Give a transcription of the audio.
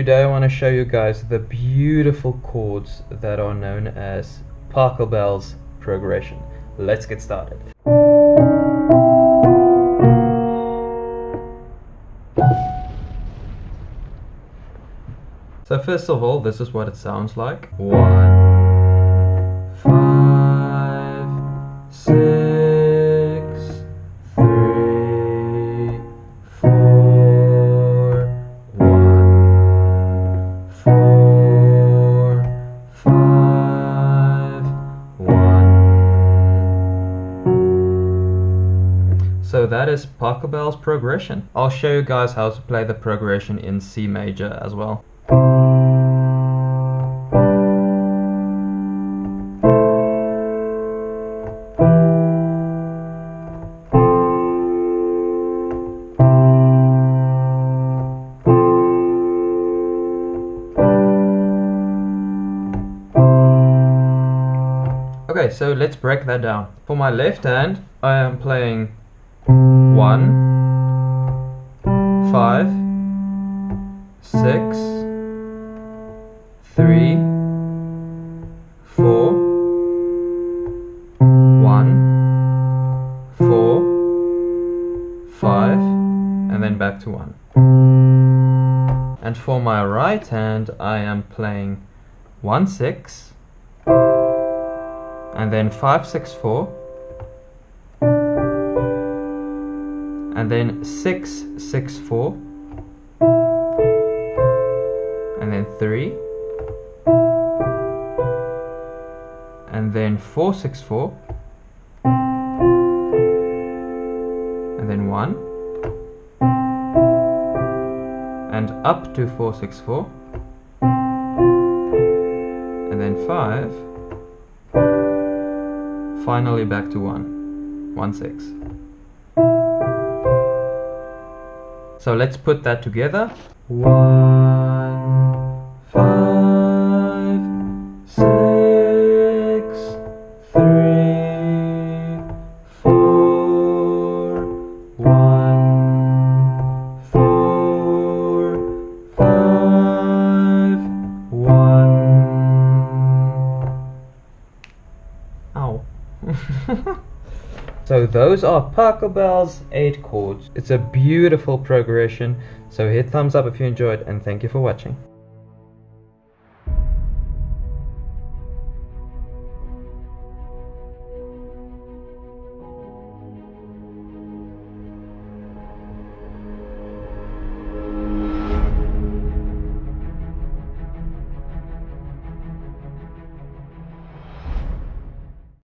Today I want to show you guys the beautiful chords that are known as Pachelbel's progression. Let's get started. So first of all, this is what it sounds like. One, that is Pachelbel's progression. I'll show you guys how to play the progression in C major as well. Okay, so let's break that down. For my left hand, I am playing one, five, six, three, four, one, four, five, and then back to one. And for my right hand, I am playing one, six, and then 564 and then 664 and then 3 and then 464 and then 1 and up to 464 and then 5 finally back to 1. 1, 6. So let's put that together. 1, so those are Pachelbel's 8 chords. It's a beautiful progression. So hit thumbs up if you enjoyed and thank you for watching.